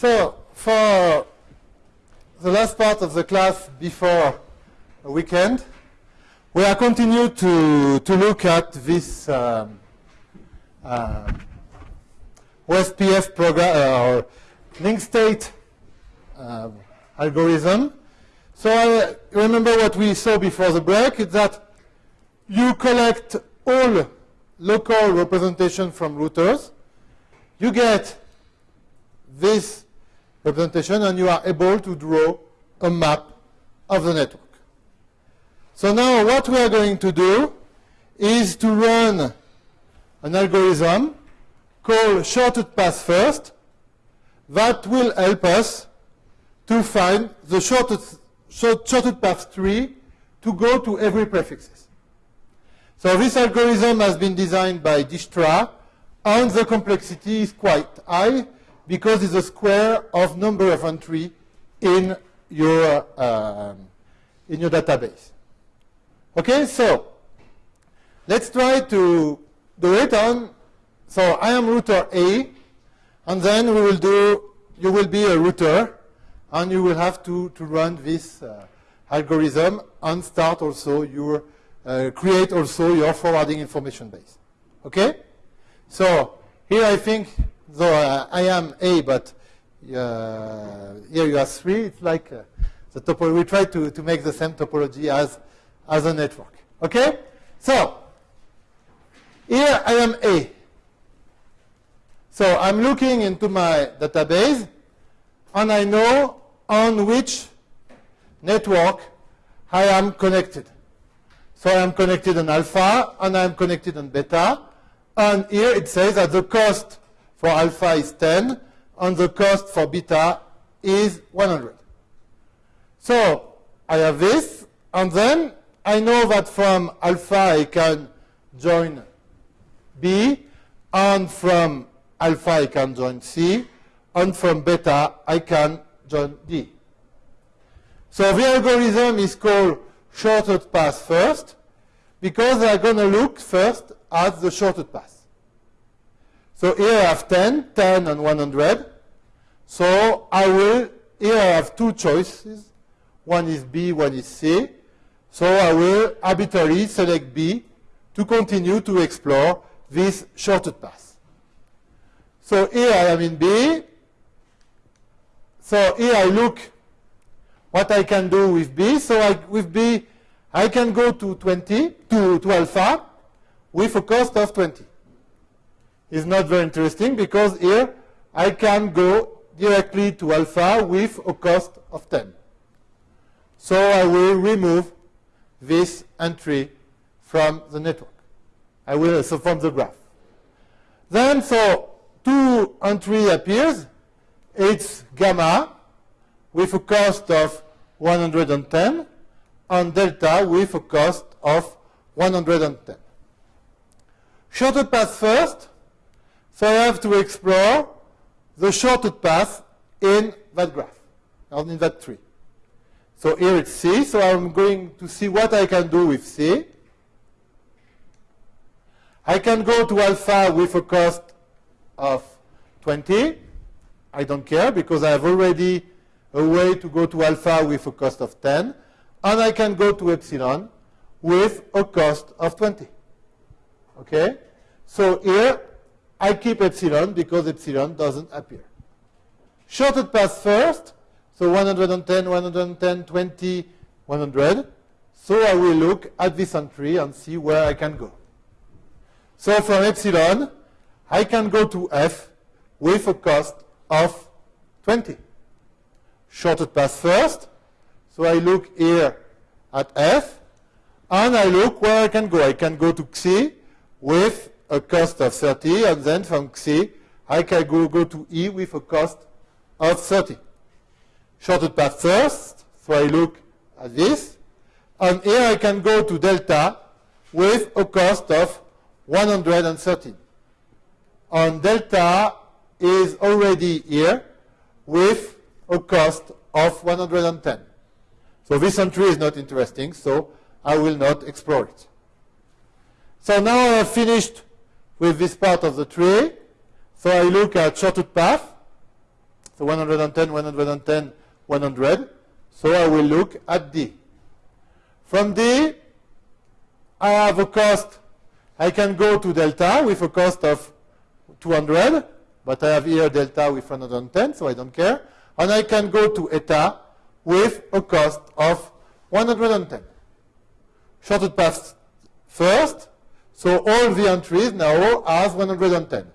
So for the last part of the class before weekend, we are continue to, to look at this um, uh, OSPF program uh, or link state uh, algorithm. So I remember what we saw before the break is that you collect all local representation from routers. You get this representation and you are able to draw a map of the network. So now what we are going to do is to run an algorithm called shortest path first that will help us to find the shortest, short, shortest path tree to go to every prefixes. So this algorithm has been designed by Dijkstra and the complexity is quite high because it's a square of number of entry in your, uh, in your database. Okay, so let's try to do it on, so I am router A, and then we will do, you will be a router, and you will have to, to run this uh, algorithm and start also your, uh, create also your forwarding information base. Okay? So here I think, though uh, I am A, but uh, here you are three, it's like uh, the topology, we try to, to make the same topology as as a network. Okay? So, here I am A. So I'm looking into my database, and I know on which network I am connected. So I am connected on alpha, and I am connected on beta. And here it says that the cost for alpha is 10, and the cost for beta is 100. So I have this, and then I know that from alpha I can join B, and from alpha I can join C, and from beta I can join D. So the algorithm is called shortest path first, because they are going to look first at the shortest path. So here I have 10, 10 and 100. So I will, here I have two choices. One is B, one is C. So I will arbitrarily select B to continue to explore this shortest path. So here I am in B. So here I look what I can do with B. So I, with B, I can go to 20, to, to alpha, with a cost of 20. It's not very interesting because here I can go directly to alpha with a cost of 10. So I will remove this entry from the network. I will, so from the graph. Then, so two entry appears. It's gamma with a cost of 110 and delta with a cost of 110. Shorter path first. So I have to explore the shortest path in that graph, or in that tree. So here it's C, so I'm going to see what I can do with C. I can go to alpha with a cost of 20. I don't care because I have already a way to go to alpha with a cost of 10. And I can go to epsilon with a cost of 20. Okay? So here I keep epsilon because epsilon doesn't appear. Shortest path first. So 110, 110, 20, 100. So I will look at this entry and see where I can go. So from epsilon, I can go to f with a cost of 20. Shortest path first. So I look here at f, and I look where I can go. I can go to xi with a cost of 30, and then from C, I can go, go to e with a cost of 30 shortest path first. So I look at this. And here I can go to delta with a cost of 113. And delta is already here with a cost of 110. So this entry is not interesting, so I will not explore it. So now I have finished with this part of the tree. So I look at shortest path. So 110, 110, 100. So I will look at D. From D, I have a cost. I can go to delta with a cost of 200, but I have here delta with 110, so I don't care. And I can go to eta with a cost of 110. Shorted path first, so all the entries now have 110.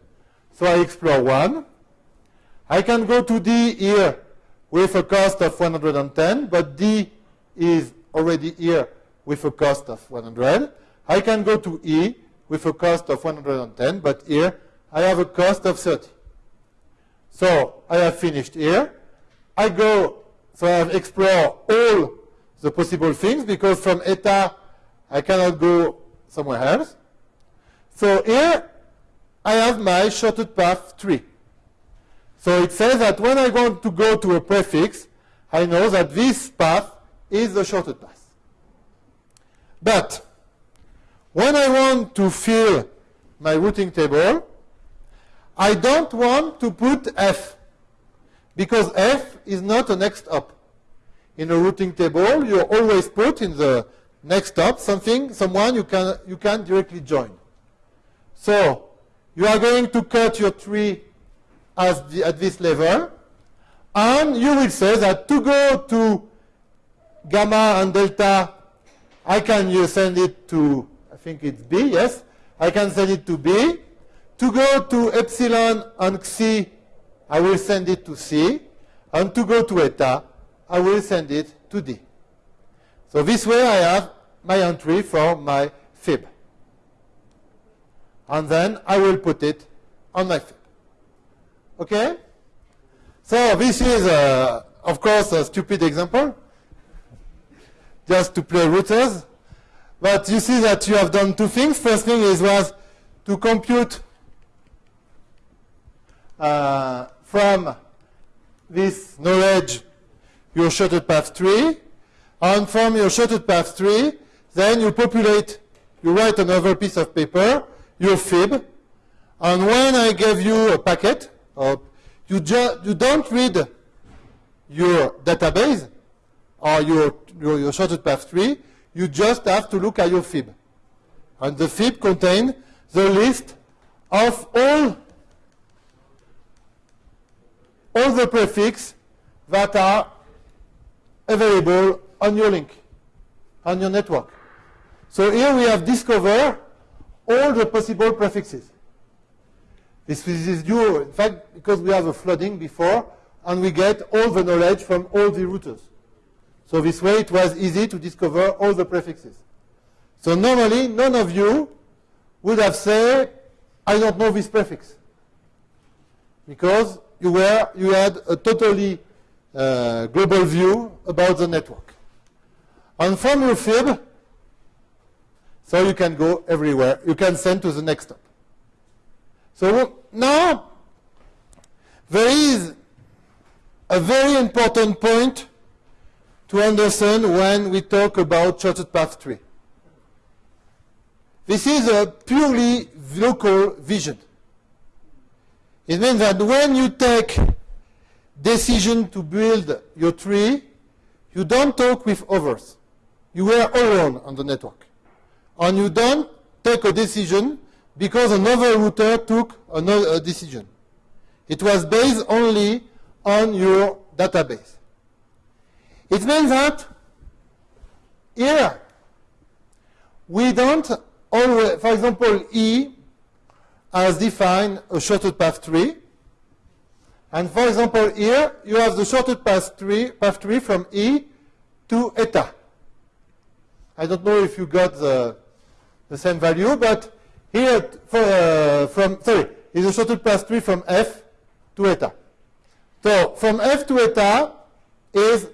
So I explore one. I can go to D here with a cost of 110, but D is already here with a cost of 100. I can go to E with a cost of 110, but here I have a cost of 30. So I have finished here. I go, so I have explored all the possible things because from eta I cannot go somewhere else. So here I have my shorted path tree. So it says that when I want to go to a prefix, I know that this path is the shorted path. But when I want to fill my routing table, I don't want to put F because F is not a next hop. In a routing table, you always put in the next hop something, someone you can, you can directly join. So you are going to cut your tree the, at this level, and you will say that to go to gamma and delta, I can send it to, I think it's B, yes, I can send it to B. To go to epsilon and xi, I will send it to C. And to go to eta, I will send it to D. So this way I have my entry for my fib. And then I will put it on my fib. Okay? So this is, uh, of course, a stupid example, just to play routers. But you see that you have done two things. First thing is was to compute uh, from this knowledge your shorted path tree. And from your shorted path tree, then you populate, you write another piece of paper, your fib. And when I give you a packet, uh, you, you don't read your database or your, your, your shorted path tree. You just have to look at your fib. And the fib contains the list of all, all the prefix that are available on your link, on your network. So here we have discovered all the possible prefixes. This is due, in fact, because we have a flooding before, and we get all the knowledge from all the routers. So this way it was easy to discover all the prefixes. So normally, none of you would have said, I don't know this prefix. Because you, were, you had a totally uh, global view about the network. And from your fib, so you can go everywhere. You can send to the next stop. So now, there is a very important point to understand when we talk about shorted path tree. This is a purely local vision. It means that when you take decision to build your tree, you don't talk with others. You are alone on the network. And you don't take a decision because another router took another decision. It was based only on your database. It means that here we don't always, for example, E has defined a shorted path tree. And for example, here you have the shorted path tree, path tree from E to eta. I don't know if you got the, the same value, but here, for, uh, from, sorry, is a shorted path tree from F to eta. So from F to eta is,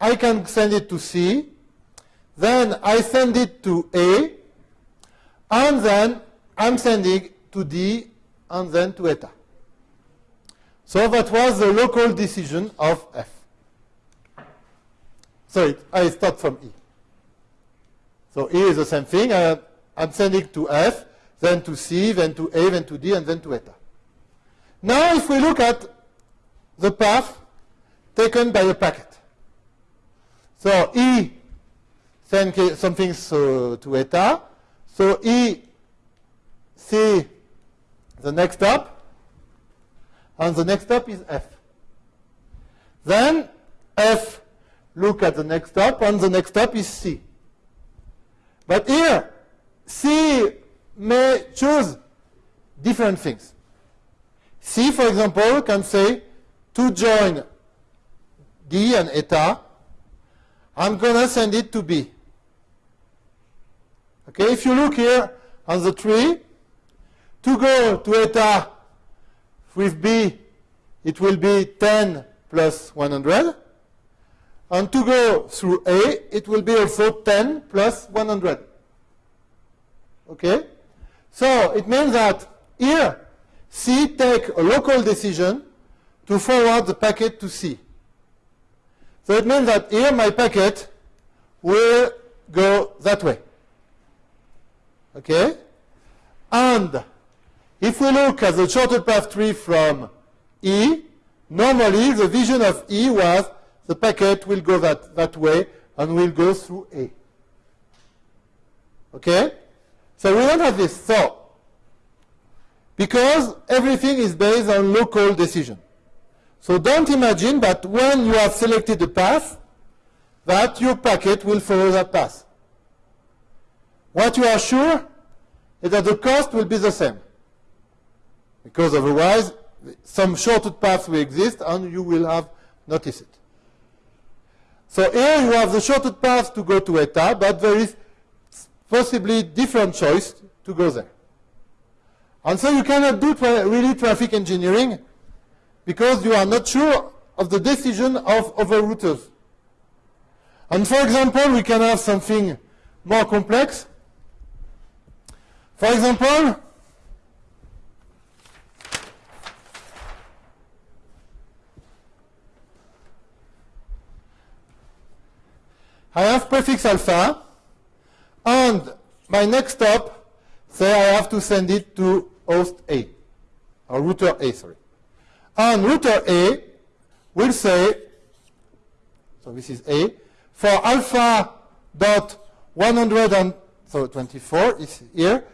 I can send it to C, then I send it to A, and then I'm sending to D, and then to eta. So that was the local decision of F. Sorry, I start from E. So E is the same thing. Uh, I, I'm sending to F, then to C, then to A, then to D, and then to eta. Now, if we look at the path taken by a packet. So E sends something so, to eta. So E see the next stop, and the next stop is F. Then F look at the next stop, and the next stop is C. But here, C may choose different things. C, for example, can say to join D and eta, I'm going to send it to B. Okay, if you look here on the tree, to go to eta with B, it will be 10 plus 100. And to go through A, it will be also 10 plus 100. Okay? So it means that here, C take a local decision to forward the packet to C. So it means that here my packet will go that way. Okay? And if we look at the shortest path tree from E, normally the vision of E was the packet will go that, that way and will go through A. Okay? So we don't have this. So, because everything is based on local decision. So don't imagine that when you have selected a path, that your packet will follow that path. What you are sure is that the cost will be the same. Because otherwise, some shortcut paths will exist and you will have noticed it. So here you have the shortest path to go to eta, but there is possibly different choice to go there. And so you cannot do tra really traffic engineering because you are not sure of the decision of other routers. And for example, we can have something more complex. For example, I have prefix alpha, and my next stop, say I have to send it to host A, or router A, sorry. And router A will say, so this is A, for alpha dot 100 and, so 24 is here,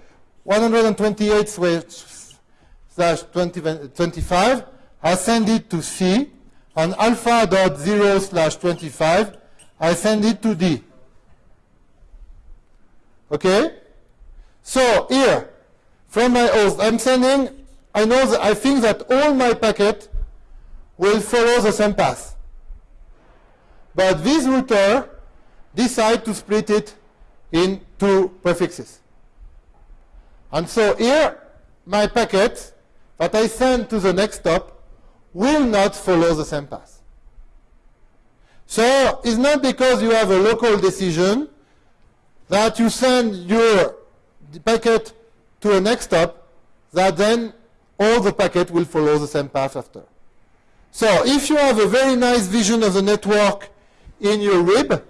128 slash 20, 25, I send it to C, and alpha dot 0 slash 25 I send it to D. Okay? So here, from my host, I'm sending, I know that I think that all my packet will follow the same path. But this router decide to split it in two prefixes. And so here, my packet that I send to the next stop will not follow the same path. So it's not because you have a local decision that you send your packet to a next stop that then all the packet will follow the same path after. So if you have a very nice vision of the network in your RIB,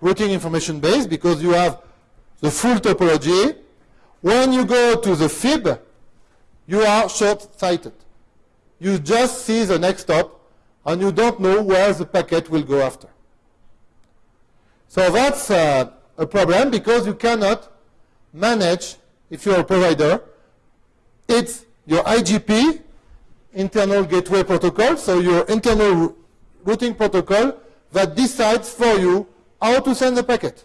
routing information base, because you have the full topology, when you go to the FIB, you are short-sighted. You just see the next stop and you don't know where the packet will go after. So that's uh, a problem because you cannot manage, if you're a provider, it's your IGP, internal gateway protocol, so your internal routing protocol that decides for you how to send the packet.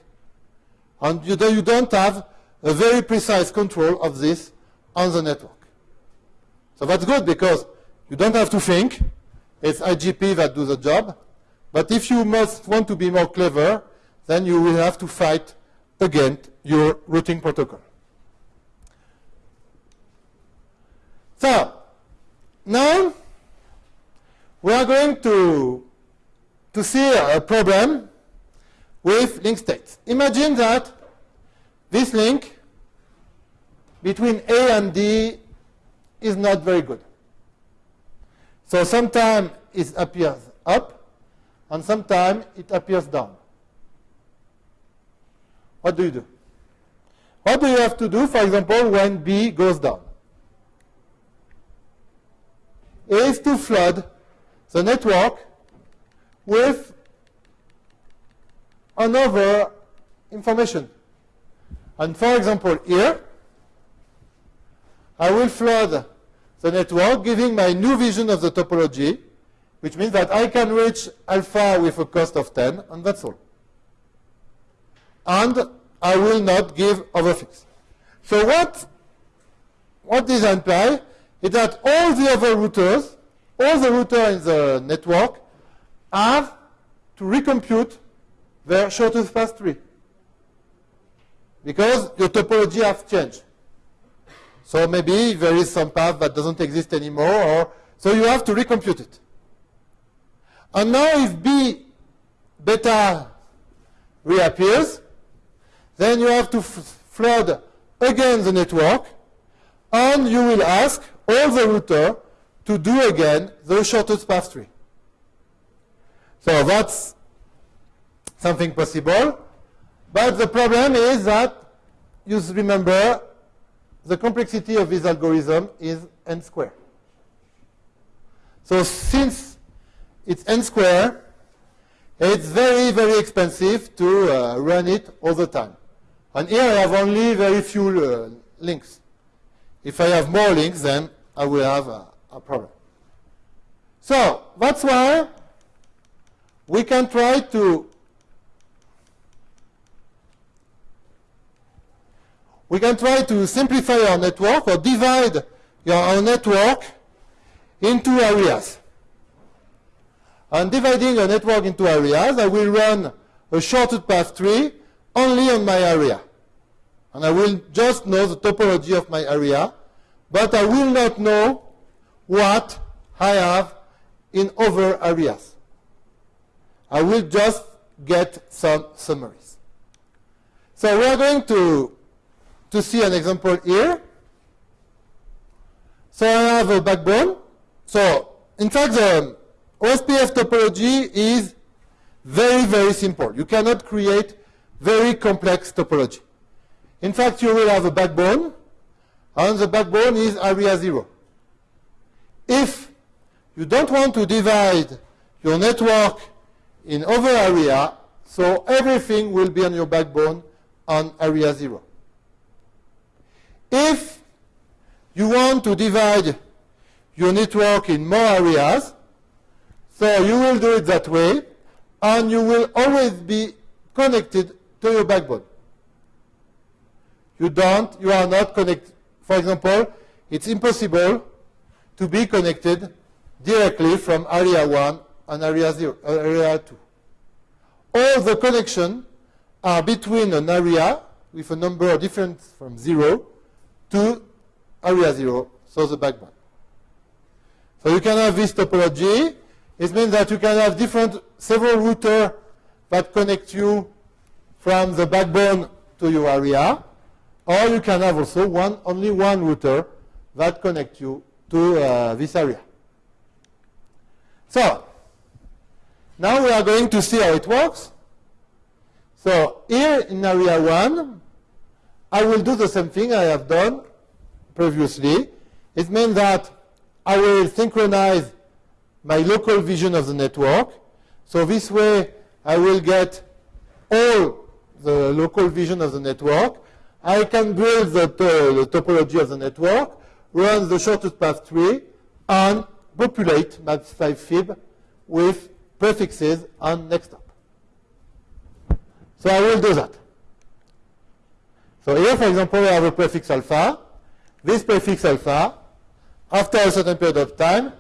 And you, you don't have a very precise control of this on the network. So that's good because you don't have to think, it's IGP that do the job. But if you must want to be more clever, then you will have to fight against your routing protocol. So, now we are going to, to see a problem with link states. Imagine that this link between A and D is not very good. So sometimes it appears up, and sometimes it appears down. What do you do? What do you have to do, for example, when B goes down? Is to flood the network with another information. And for example, here, I will flood the network, giving my new vision of the topology, which means that I can reach alpha with a cost of 10, and that's all. And I will not give overfix. So what, what this imply? is that all the other routers, all the routers in the network, have to recompute their shortest path tree. Because your topology has changed. So maybe there is some path that doesn't exist anymore, or so you have to recompute it. And now if B beta reappears, then you have to flood again the network, and you will ask all the router to do again the shortest path tree. So that's something possible. But the problem is that you remember the complexity of this algorithm is n squared. So since it's n squared, it's very, very expensive to uh, run it all the time. And here I have only very few uh, links. If I have more links, then I will have a, a problem. So that's why we can try to we can try to simplify our network or divide our network into areas. And dividing a network into areas, I will run a shortest path tree only on my area. And I will just know the topology of my area, but I will not know what I have in other areas. I will just get some summaries. So we are going to, to see an example here. So I have a backbone. So in fact, the OSPF topology is very, very simple. You cannot create very complex topology. In fact, you will have a backbone, and the backbone is area 0. If you don't want to divide your network in other area, so everything will be on your backbone on area 0. If you want to divide your network in more areas, so you will do it that way, and you will always be connected to your backbone. You don't, you are not connected. For example, it's impossible to be connected directly from area 1 and area, zero, uh, area 2. All the connections are between an area with a number different from 0 to area 0, so the backbone. So you can have this topology. It means that you can have different, several routers that connect you from the backbone to your area, or you can have also one, only one router that connect you to uh, this area. So, now we are going to see how it works. So here in area 1, I will do the same thing I have done previously. It means that I will synchronize my local vision of the network. So this way I will get all the local vision of the network. I can build the, the topology of the network, run the shortest path tree, and populate MAP5 fib with prefixes on next up. So I will do that. So here, for example, we have a prefix alpha. This prefix alpha, after a certain period of time,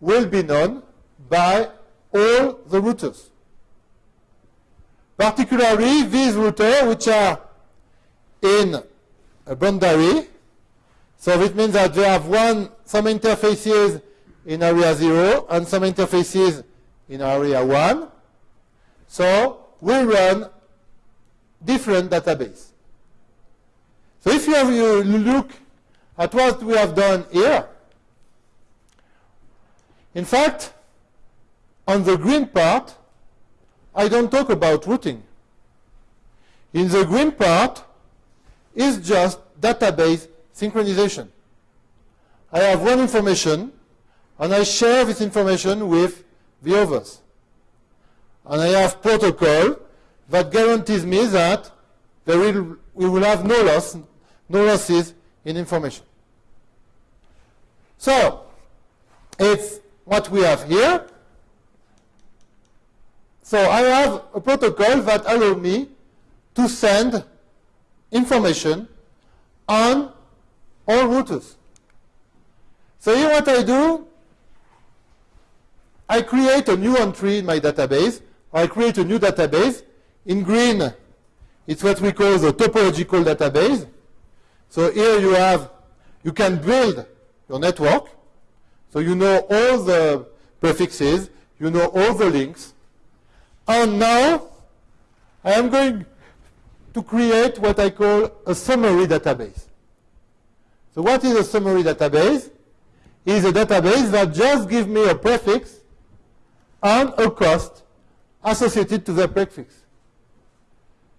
will be known by all the routers. Particularly these routers which are in a boundary. So it means that they have one, some interfaces in area 0 and some interfaces in area 1. So we run different database. So if you, have, you look at what we have done here, in fact, on the green part, I don't talk about routing. In the green part is just database synchronization. I have one information, and I share this information with the others. And I have protocol that guarantees me that there will, we will have no loss, no losses in information. So, it's what we have here. So I have a protocol that allows me to send information on all routers. So here what I do, I create a new entry in my database, or I create a new database. In green, it's what we call the topological database. So here you have, you can build your network. So you know all the prefixes, you know all the links. And now I am going to create what I call a summary database. So what is a summary database? It is a database that just gives me a prefix and a cost associated to the prefix.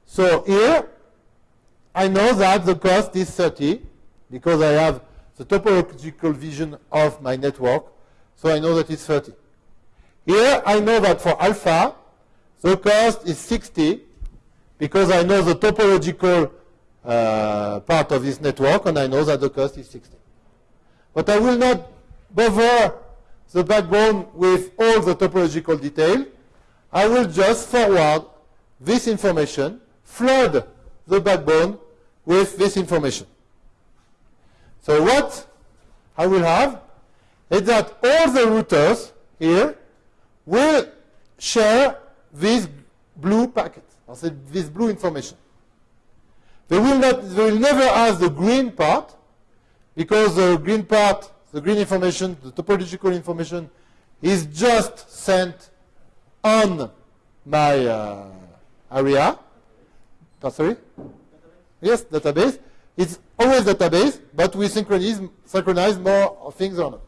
So here, I know that the cost is 30 because I have the topological vision of my network, so I know that it's 30. Here, I know that for alpha, the cost is 60 because I know the topological uh, part of this network, and I know that the cost is 60. But I will not bother the backbone with all the topological detail. I will just forward this information, flood the backbone with this information. So what I will have is that all the routers here will share this blue packet, or this blue information. They will, not, they will never have the green part, because the green part, the green information, the topological information, is just sent on my uh, area. Oh, sorry? Yes, database. It's always database, but we synchronize, synchronize more things on it.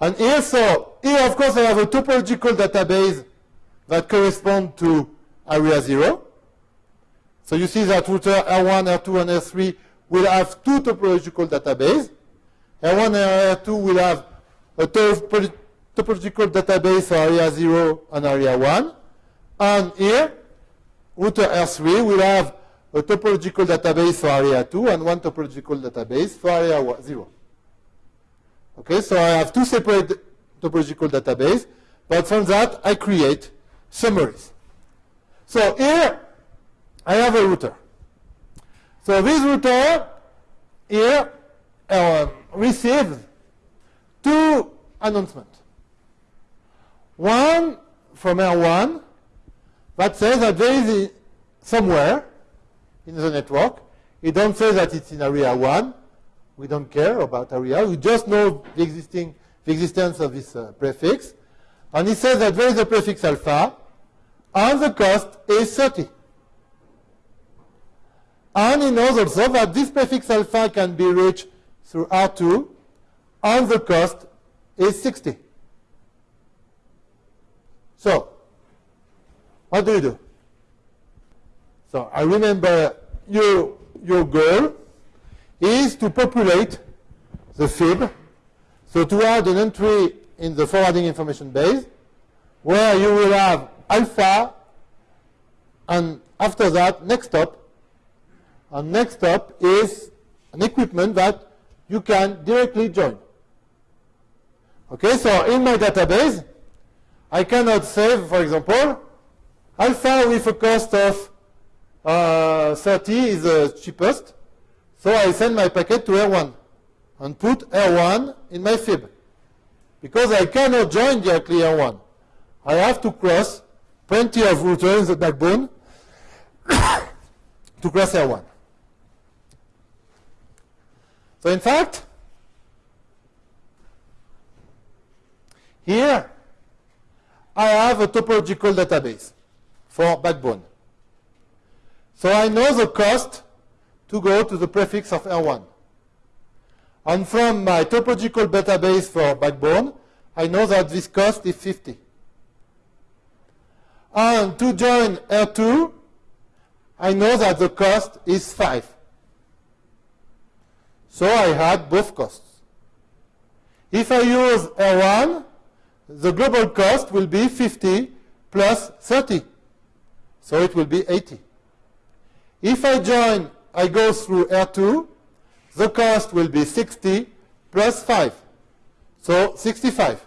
And here, so, here of course I have a topological database that correspond to area 0. So you see that router R1, R2, and R3 will have two topological databases. R1 and R2 will have a topological database for area 0 and area 1. And here, router R3 will have a topological database for area 2 and one topological database for area 0. Okay, so I have two separate topological databases, but from that I create summaries. So here I have a router. So this router here uh, receives two announcements. One from R1 that says that there is somewhere in the network. It don't say that it's in area 1. We don't care about area. We just know the, existing, the existence of this uh, prefix. And it says that there is a prefix alpha, and the cost is 30. And he knows also that this prefix alpha can be reached through R2, and the cost is 60. So, what do you do? So I remember your, your goal is to populate the fib, so to add an entry in the forwarding information base where you will have alpha and after that next stop and next stop is an equipment that you can directly join. Okay, so in my database, I cannot save, for example, alpha with a cost of uh, 30 is the cheapest. So I send my packet to R1 and put R1 in my fib. Because I cannot join directly R1. I have to cross plenty of routers in the backbone to cross R1. So in fact, here I have a topological database for backbone. So I know the cost to go to the prefix of R1. And from my topological database for backbone, I know that this cost is 50. And to join R2, I know that the cost is 5. So I had both costs. If I use R1, the global cost will be 50 plus 30. So it will be 80. If I join, I go through R2, the cost will be 60 plus 5. So 65.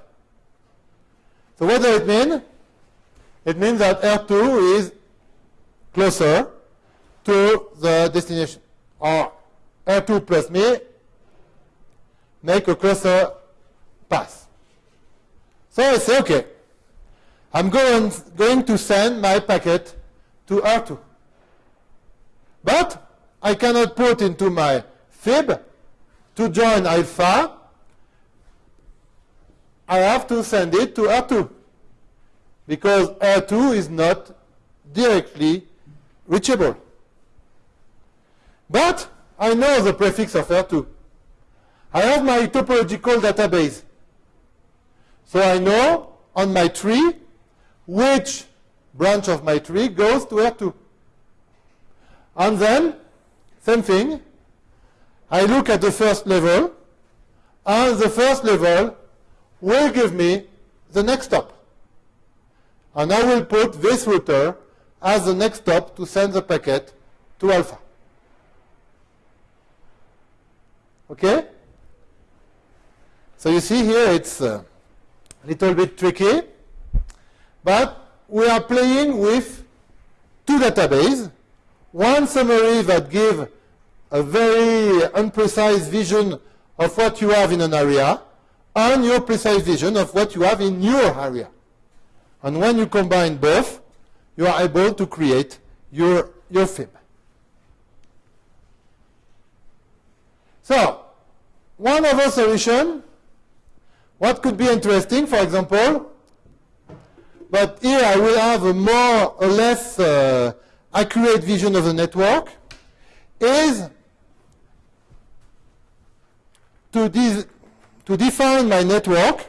So what does it mean? It means that R2 is closer to the destination. Or R2 plus me make a closer path. So I say, okay, I'm going, going to send my packet to R2. But I cannot put into my fib to join alpha. I have to send it to R2 because R2 is not directly reachable. But I know the prefix of R2. I have my topological database. So I know on my tree which branch of my tree goes to R2. And then, same thing, I look at the first level, and the first level will give me the next stop. And I will put this router as the next stop to send the packet to alpha. Okay? So you see here it's a little bit tricky, but we are playing with two databases. One summary that give a very unprecise vision of what you have in an area, and your precise vision of what you have in your area. And when you combine both, you are able to create your, your FIB. So, one other solution, what could be interesting, for example, but here I will have a more or less uh, accurate vision of the network, is to, to define my network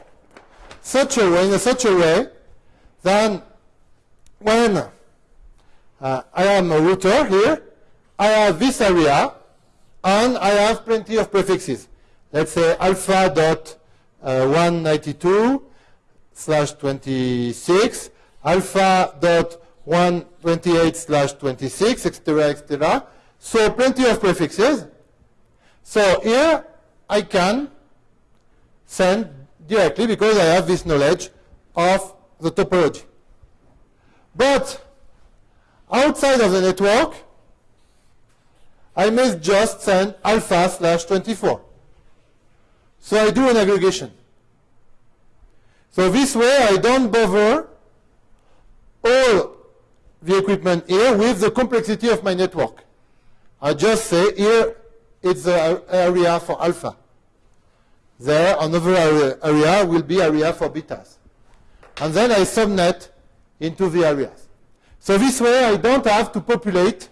such a way, in such a way that when uh, I am a router here, I have this area, and I have plenty of prefixes. Let's say alpha dot uh, 192 slash 26, alpha dot 128 slash 26, etc., etc. So plenty of prefixes. So here I can send directly because I have this knowledge of the topology. But outside of the network, I may just send alpha slash 24. So I do an aggregation. So this way I don't bother all the equipment here with the complexity of my network. I just say here it's the area for alpha. There another area will be area for betas. And then I subnet into the areas. So this way I don't have to populate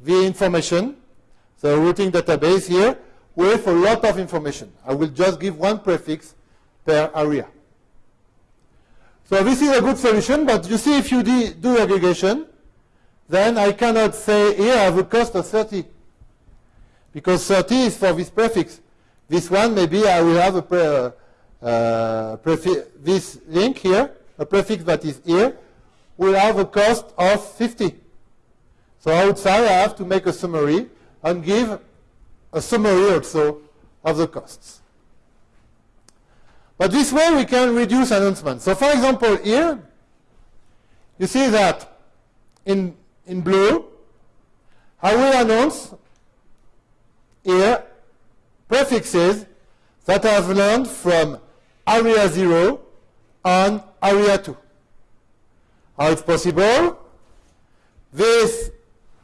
the information, the routing database here, with a lot of information. I will just give one prefix per area. So this is a good solution, but you see if you do aggregation, then I cannot say here I have a cost of 30. Because 30 is for this prefix. This one, maybe I will have a pre, uh, uh, this link here, a prefix that is here, will have a cost of 50. So outside I have to make a summary and give a summary also of the costs. But this way we can reduce announcements. So for example here, you see that in, in blue, I will announce here prefixes that I have learned from area 0 and area 2. How it's possible? This,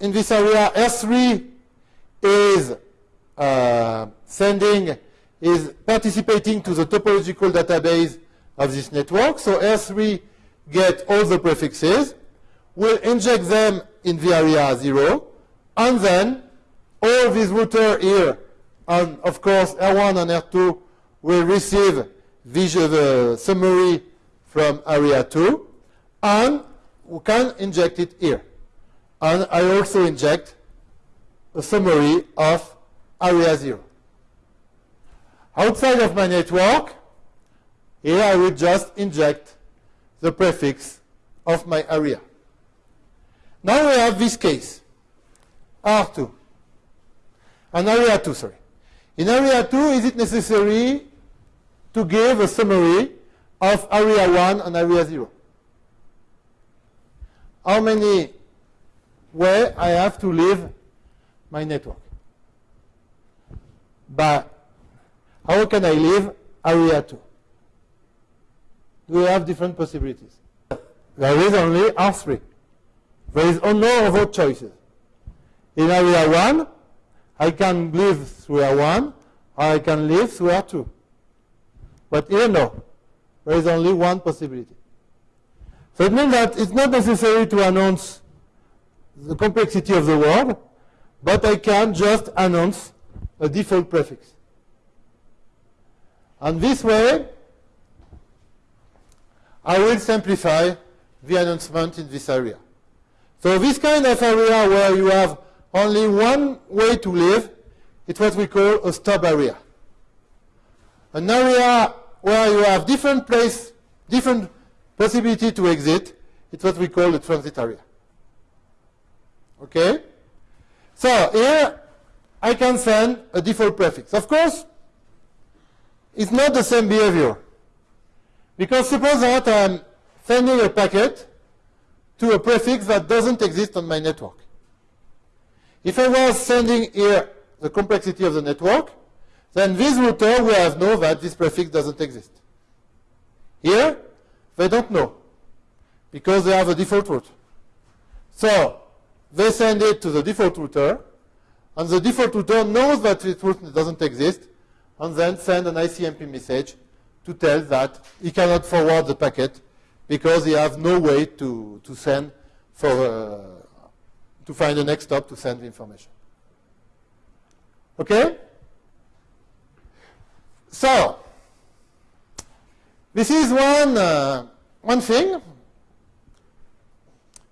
in this area, S3 is uh, sending, is participating to the topological database of this network. So S3 get all the prefixes, will inject them in the area 0, and then all these router here, and of course R1 and R2 will receive the summary from area 2, and we can inject it here. And I also inject a summary of area 0. Outside of my network, Here I will just inject the prefix of my area. Now we have this case, R2. And area 2, sorry. In area 2, is it necessary to give a summary of area 1 and area 0? How many way I have to leave my network? But how can I leave area 2? Do we have different possibilities? There is only R3. There is no other choices. In area 1, I can live through R1, or I can live through R2. But here, no. There is only one possibility. So it means that it's not necessary to announce the complexity of the word, but I can just announce a default prefix. And this way, I will simplify the announcement in this area. So this kind of area where you have only one way to live, it's what we call a stub area. An area where you have different place, different possibility to exit, it's what we call a transit area. Okay? So here I can send a default prefix. Of course, it's not the same behavior. Because suppose that I'm sending a packet to a prefix that doesn't exist on my network. If I was sending here the complexity of the network, then this router will have know that this prefix doesn't exist. Here, they don't know because they have a default route. So they send it to the default router, and the default router knows that this route doesn't exist, and then send an ICMP message to tell that he cannot forward the packet because he has no way to, to send for uh, to find the next hop to send the information. Okay? So, this is one, uh, one thing.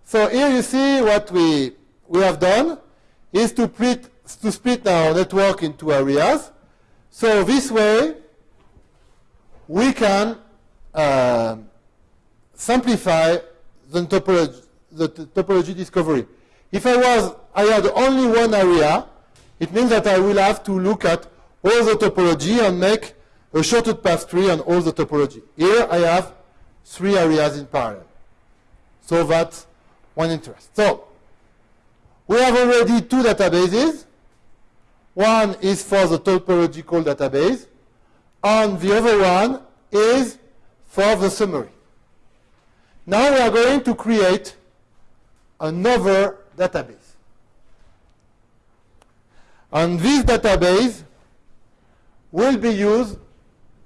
So here you see what we, we have done is to split, to split our network into areas. So this way, we can uh, simplify the topology, the topology discovery. If I was, I had only one area, it means that I will have to look at all the topology and make a shorted path tree on all the topology. Here I have three areas in parallel. So that's one interest. So we have already two databases. One is for the topological database, and the other one is for the summary. Now we are going to create another database. And this database will be used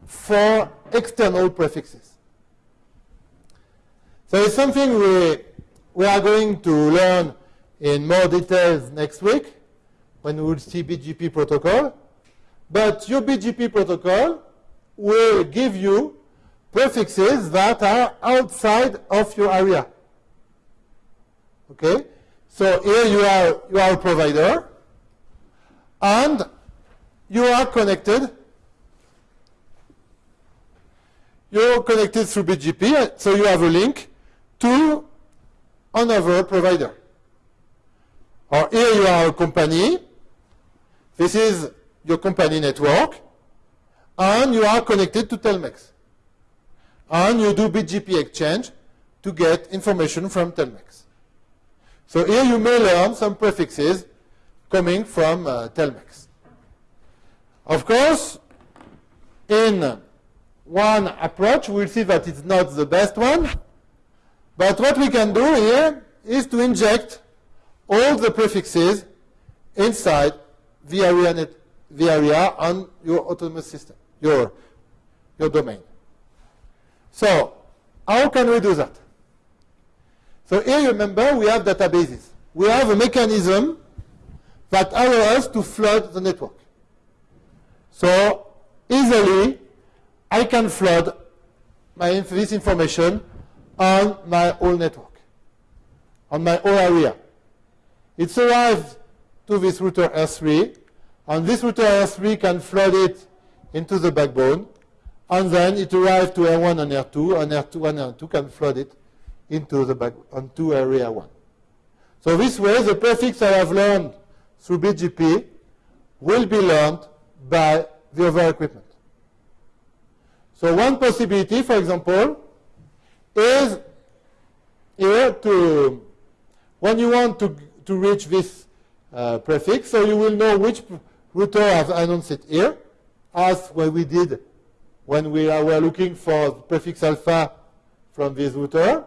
for external prefixes. So it's something we, we are going to learn in more details next week when we will see BGP protocol. But your BGP protocol will give you prefixes that are outside of your area. Okay? So here you are, you are a provider, and you are connected. You're connected through BGP, so you have a link to another provider. Or here you are a company. This is your company network, and you are connected to Telmex. And you do BGP exchange to get information from Telmex. So here you may learn some prefixes coming from uh, Telmex. Of course, in one approach, we'll see that it's not the best one. But what we can do here is to inject all the prefixes inside the area on your autonomous system, your, your domain. So how can we do that? So here, you remember, we have databases. We have a mechanism that allows us to flood the network. So easily, I can flood my, this information on my whole network, on my whole area. It's arrived to this router R3, and this router R3 can flood it into the backbone, and then it arrives to R1 and R2, and R2 and R2 can flood it into the back, onto area 1. So this way, the prefix I have learned through BGP will be learned by the other equipment. So one possibility, for example, is here to, when you want to, to reach this uh, prefix, so you will know which router has announced it here, as what we did when we were looking for prefix alpha from this router.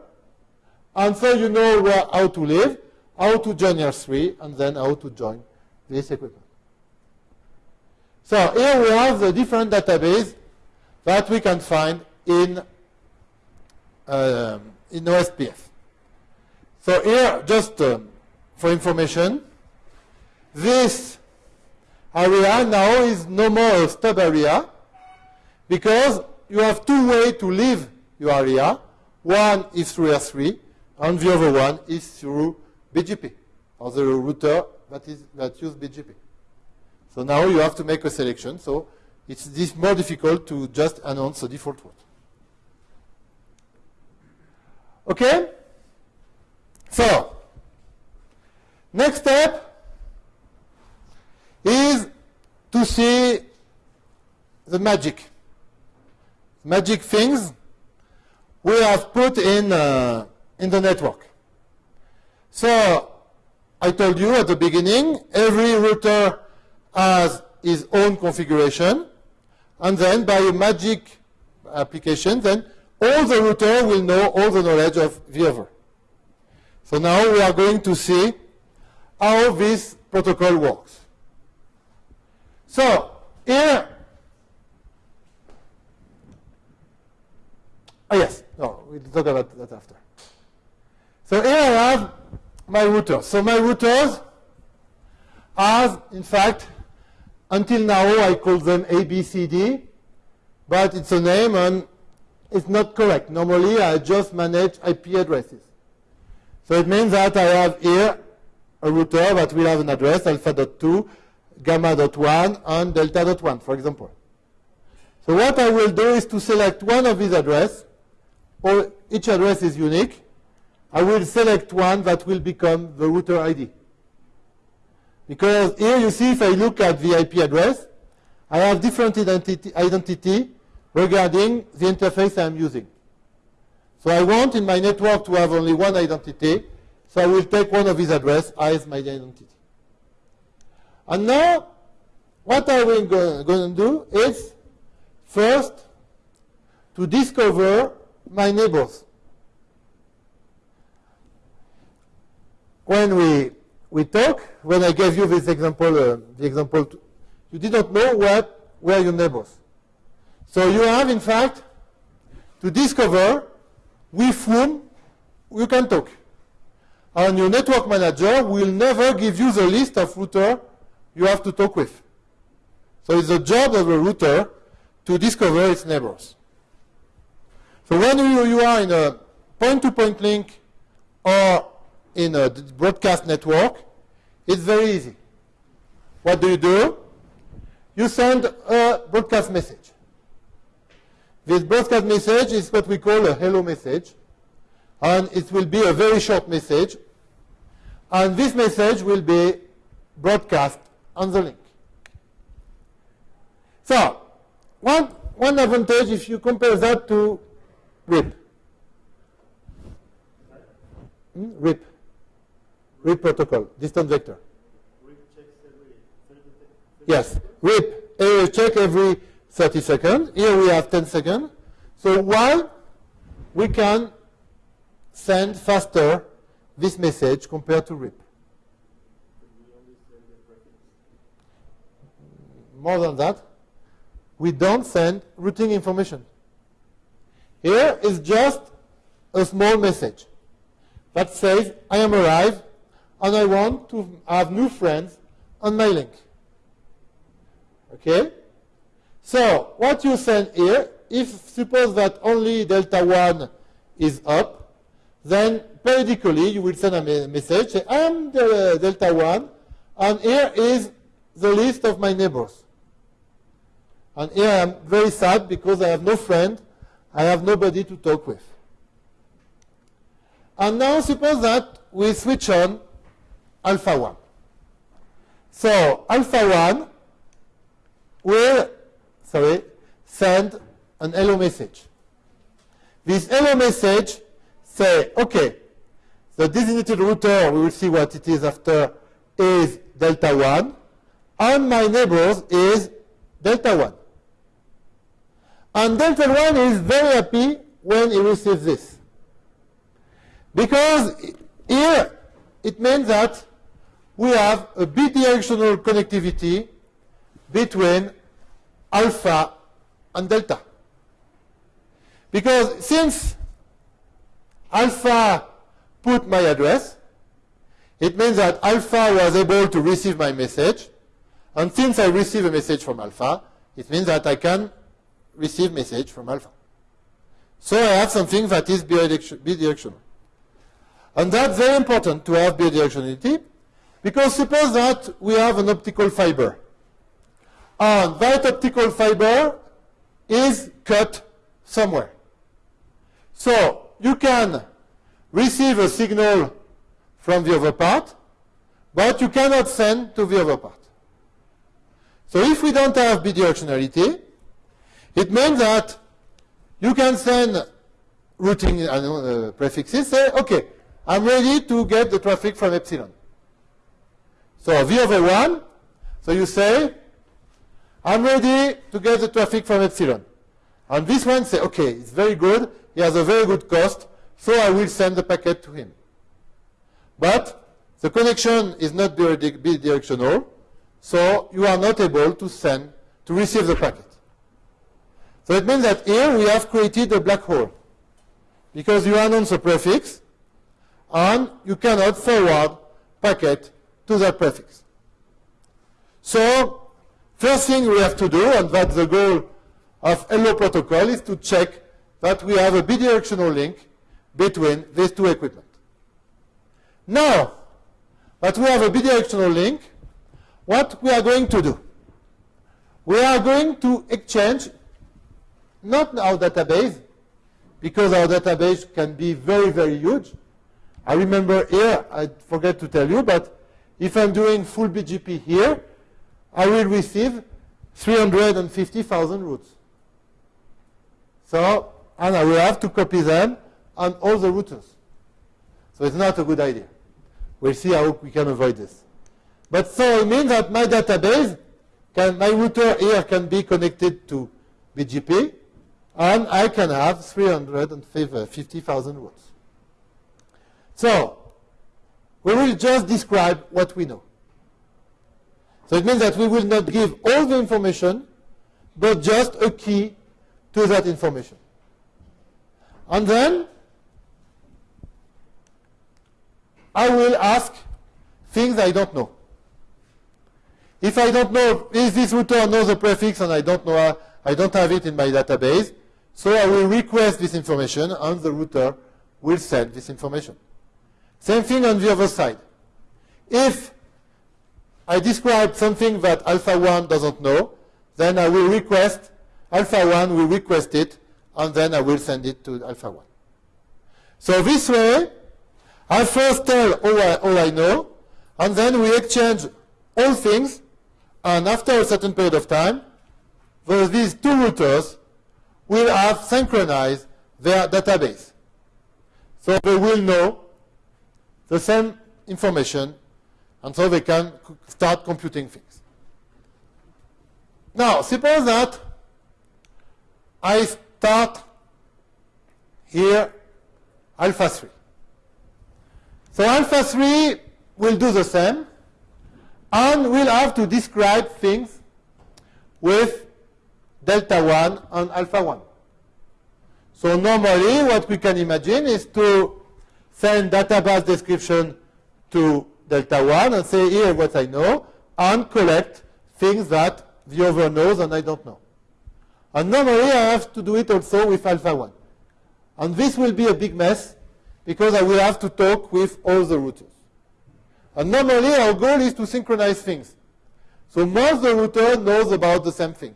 And so you know where, how to live, how to join R3, and then how to join this equipment. So here we have the different database that we can find in, um, in OSPF. So here, just um, for information, this area now is no more a stub area because you have two ways to leave your area. One is through R3, and the other one is through BGP, or the router that, is, that uses BGP. So now you have to make a selection. So it's this more difficult to just announce a default route. Okay? So, next step is to see the magic. Magic things we have put in, uh, in the network. So, I told you at the beginning, every router has his own configuration, and then by a magic application, then all the router will know all the knowledge of the other. So now we are going to see how this protocol works. So here, oh yes, no, we'll talk about that after. So here I have my routers. So my routers have, in fact, until now I call them ABCD, but it's a name and it's not correct. Normally I just manage IP addresses. So it means that I have here a router that will have an address alpha.2, gamma.1, and delta dot 1, for example. So what I will do is to select one of these addresses, or each address is unique. I will select one that will become the router ID. Because here you see if I look at the IP address, I have different identity, identity regarding the interface I'm using. So I want in my network to have only one identity, so I will take one of these addresses as my identity. And now, what will go, going to do is first to discover my neighbors. When we, we talk, when I gave you this example, uh, the example, you did not know what were your neighbors. So you have, in fact, to discover with whom you can talk. And your network manager will never give you the list of router you have to talk with. So it's the job of a router to discover its neighbors. So when you, you are in a point-to-point -point link or in a broadcast network, it's very easy. What do you do? You send a broadcast message. This broadcast message is what we call a hello message. And it will be a very short message. And this message will be broadcast on the link. So, one, one advantage if you compare that to RIP. Hmm? RIP. RIP protocol, distance vector. Yes, RIP, uh, check every 30 seconds. Here we have 10 seconds. So why we can send faster this message compared to RIP? More than that, we don't send routing information. Here is just a small message that says, I am arrived and I want to have new friends on my link. Okay? So what you send here, if suppose that only delta 1 is up, then periodically you will send a message, I am the uh, delta 1, and here is the list of my neighbors. And here I am very sad because I have no friend, I have nobody to talk with. And now suppose that we switch on alpha 1. So alpha 1 will sorry, send an hello message. This hello message say, okay, the designated router, we will see what it is after, is delta 1, and my neighbors is delta 1. And delta 1 is very happy when he receives this. Because here it means that we have a bidirectional connectivity between alpha and delta. Because since alpha put my address, it means that alpha was able to receive my message, and since I receive a message from alpha, it means that I can receive message from alpha. So I have something that is bidirectional. And that's very important to have bidirectionality, because suppose that we have an optical fiber. And that optical fiber is cut somewhere. So you can receive a signal from the other part, but you cannot send to the other part. So if we don't have bidirectionality, it means that you can send routing uh, prefixes, say, okay, I'm ready to get the traffic from epsilon. So the other one, so you say, I'm ready to get the traffic from epsilon. And this one say, okay, it's very good, he has a very good cost, so I will send the packet to him. But the connection is not bidirectional, so you are not able to send, to receive the packet. So it means that here we have created a black hole. Because you announce a prefix, and you cannot forward packet to that prefix. So first thing we have to do, and that's the goal of Hello protocol, is to check that we have a bidirectional link between these two equipment. Now that we have a bidirectional link, what we are going to do? We are going to exchange not our database, because our database can be very, very huge, I remember here, I forget to tell you, but if I'm doing full BGP here, I will receive 350,000 routes. So, and I will have to copy them on all the routers. So it's not a good idea. We'll see how we can avoid this. But so it means that my database, can, my router here can be connected to BGP, and I can have 350,000 routes. So, we will just describe what we know. So it means that we will not give all the information, but just a key to that information. And then, I will ask things I don't know. If I don't know, is this router knows the prefix and I don't know, uh, I don't have it in my database, so I will request this information and the router will send this information. Same thing on the other side. If I describe something that alpha 1 doesn't know, then I will request, alpha 1 will request it, and then I will send it to alpha 1. So this way, I first tell all I, all I know, and then we exchange all things, and after a certain period of time, these two routers will have synchronized their database. So they will know the same information, and so they can start computing things. Now, suppose that I start here alpha 3. So alpha 3 will do the same, and we'll have to describe things with delta 1 and alpha 1. So normally what we can imagine is to send database description to Delta 1 and say, here what I know, and collect things that the other knows and I don't know. And normally I have to do it also with alpha 1. And this will be a big mess because I will have to talk with all the routers. And normally our goal is to synchronize things. So most the router knows about the same thing.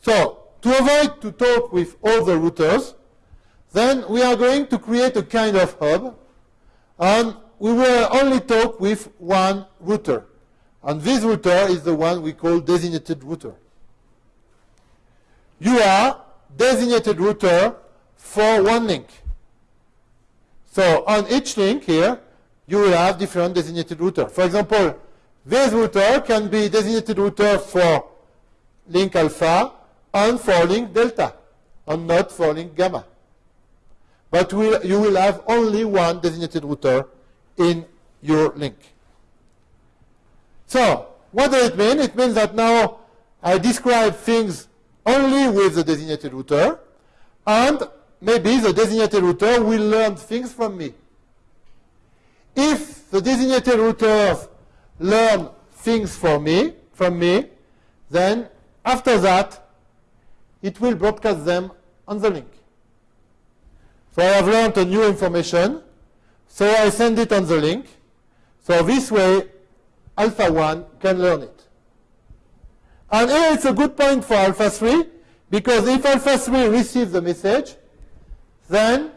So to avoid to talk with all the routers, then we are going to create a kind of hub, and we will only talk with one router. And this router is the one we call designated router. You are designated router for one link. So on each link here, you will have different designated router. For example, this router can be designated router for link alpha and for link delta, and not falling gamma. But we'll, you will have only one designated router in your link. So, what does it mean? It means that now I describe things only with the designated router, and maybe the designated router will learn things from me. If the designated routers learn things for me, from me, then after that, it will broadcast them on the link. So I have learned a new information, so I send it on the link. So this way, alpha 1 can learn it. And here it's a good point for alpha 3, because if alpha 3 receives the message, then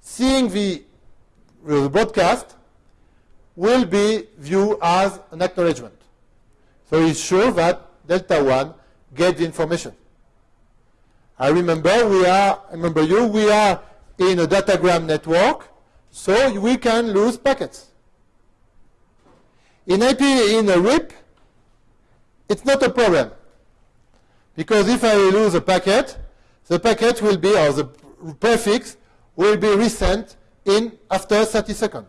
seeing the, the broadcast will be viewed as an acknowledgement. So it's sure that delta 1 get the information. I remember we are, remember you, we are in a datagram network, so we can lose packets. In IP, in a RIP, it's not a problem. Because if I lose a packet, the packet will be, or the prefix will be resent in after 30 seconds.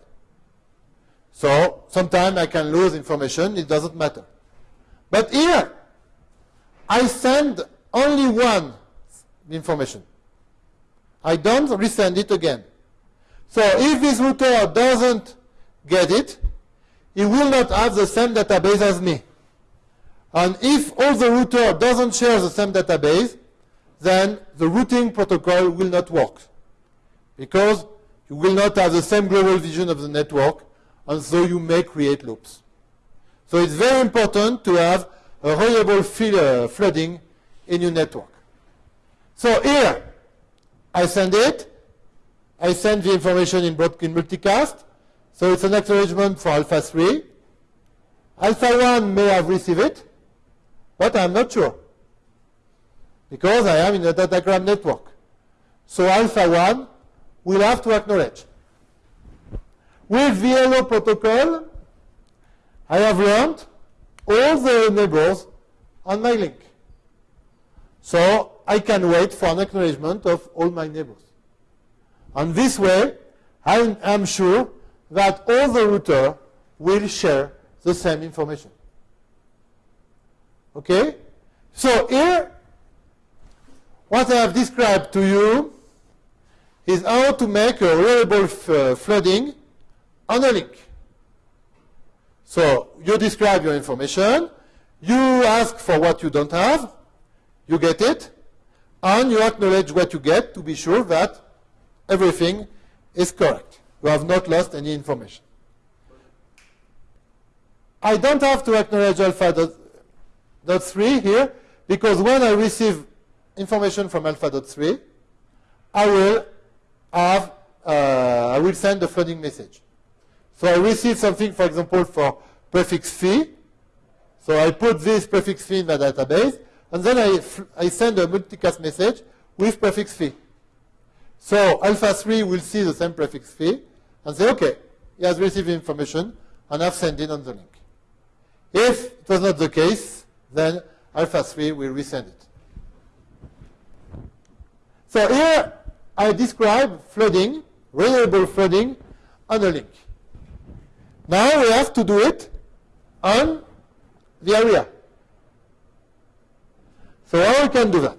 So sometimes I can lose information, it doesn't matter. But here, I send only one information. I don't resend it again. So if this router doesn't get it, it will not have the same database as me. And if all the router doesn't share the same database, then the routing protocol will not work. Because you will not have the same global vision of the network, and so you may create loops. So it's very important to have a reliable uh, flooding in your network. So here, I send it. I send the information in, in multicast. So it's an acknowledgement for alpha 3. Alpha 1 may have received it, but I'm not sure. Because I am in a datagram network. So alpha 1 will have to acknowledge. With hello protocol, I have learned all the neighbors on my link. So I can wait for an acknowledgement of all my neighbors. And this way, I am sure that all the router will share the same information. Okay? So here, what I have described to you is how to make a reliable uh, flooding on a link. So you describe your information, you ask for what you don't have, you get it, and you acknowledge what you get to be sure that everything is correct. You have not lost any information. I don't have to acknowledge alpha dot, dot 3 here because when I receive information from alpha dot 3, I will have, uh, I will send a flooding message. So I receive something, for example, for prefix phi. So I put this prefix phi in the database, and then I, I send a multicast message with prefix phi. So alpha 3 will see the same prefix phi and say, OK, he has received information, and I've sent it on the link. If it was not the case, then alpha 3 will resend it. So here I describe flooding, reliable flooding on a link. Now we have to do it on the area. So how we can do that?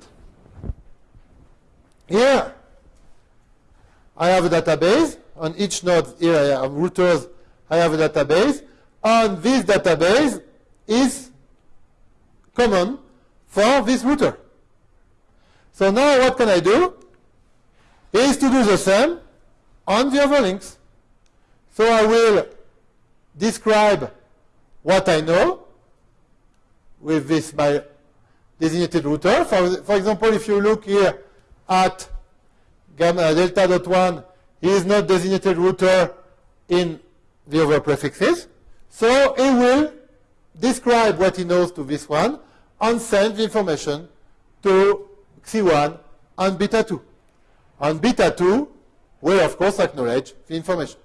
Here, I have a database. On each node here I have routers. I have a database. And this database is common for this router. So now what can I do? Is to do the same on the other links. So I will describe what I know with this my designated router. For, for example, if you look here at gamma delta dot 1, he is not designated router in the other prefixes. So he will describe what he knows to this one and send the information to Xi1 and beta 2. And beta 2 will, of course, acknowledge the information.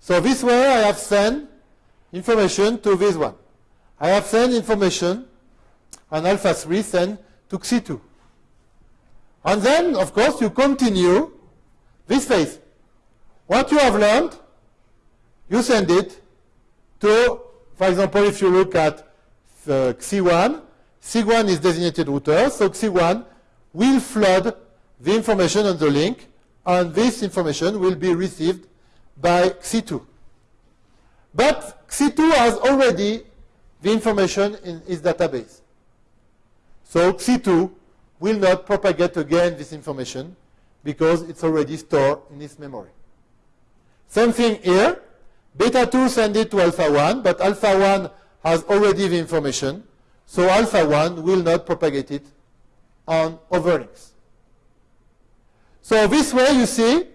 So this way I have sent information to this one. I have sent information and alpha 3 sent to Xi2. And then, of course, you continue this phase. What you have learned, you send it to, for example, if you look at uh, Xi1, Xi1 is designated router, so Xi1 will flood the information on the link, and this information will be received by Xi2. But Xi2 has already the information in its database. So Xi2 will not propagate again this information because it's already stored in its memory. Same thing here. Beta 2 send it to alpha 1, but alpha 1 has already the information, so alpha 1 will not propagate it on other links. So this way, you see,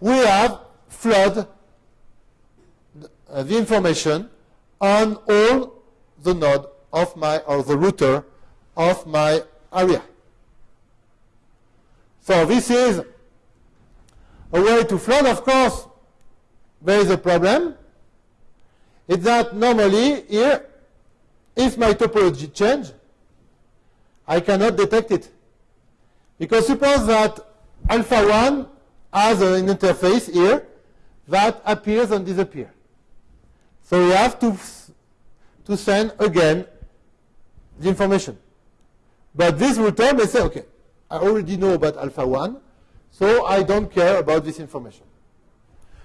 we have flood uh, the information on all the node of my, or the router of my area. So this is a way to flood. Of course, there is a problem. It's that normally here, if my topology change, I cannot detect it. Because suppose that alpha 1 has an interface here that appears and disappears. So we have to, to send again the information. But this router may say, okay, I already know about alpha 1, so I don't care about this information.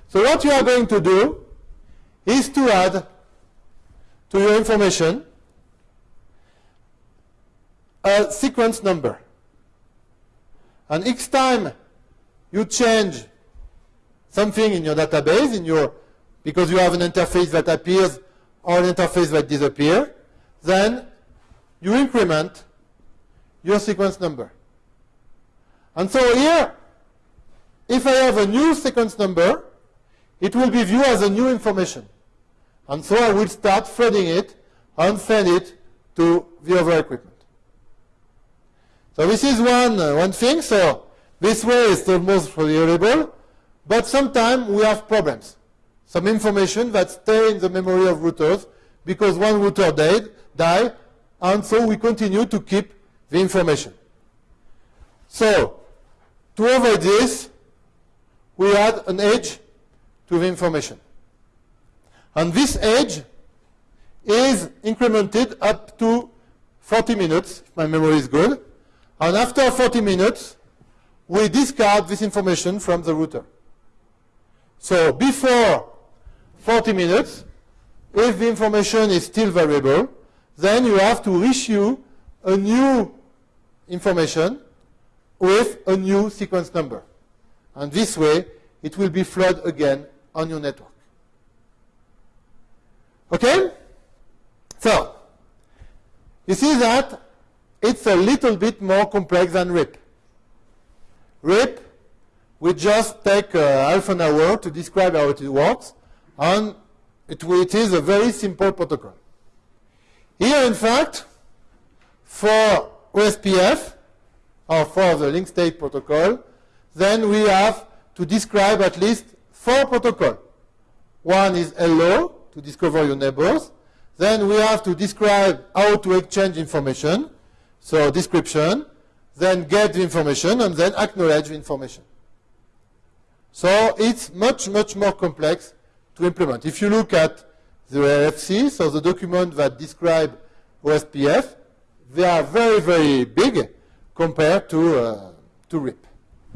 So what you are going to do is to add to your information a sequence number. And each time you change something in your database, in your, because you have an interface that appears or an interface that disappears, then you increment your sequence number. And so here, if I have a new sequence number, it will be viewed as a new information. And so I will start flooding it and send it to the other equipment. So this is one, uh, one thing. So this way is almost reliable, but sometimes we have problems. Some information that stay in the memory of routers because one router died, died, and so we continue to keep the information. So to avoid this, we add an edge to the information. And this edge is incremented up to 40 minutes, if my memory is good. And after 40 minutes, we discard this information from the router. So before 40 minutes, if the information is still variable, then you have to issue a new information with a new sequence number. And this way, it will be flooded again on your network. Okay? So, you see that it's a little bit more complex than RIP. RIP, we just take uh, half an hour to describe how it works, and it, it is a very simple protocol. Here, in fact, for OSPF, or for the link state protocol, then we have to describe at least four protocols. One is hello, to discover your neighbors. Then we have to describe how to exchange information. So description, then get the information, and then acknowledge the information. So it's much, much more complex to implement. If you look at the RFC, so the document that describe OSPF, they are very, very big compared to, uh, to RIP.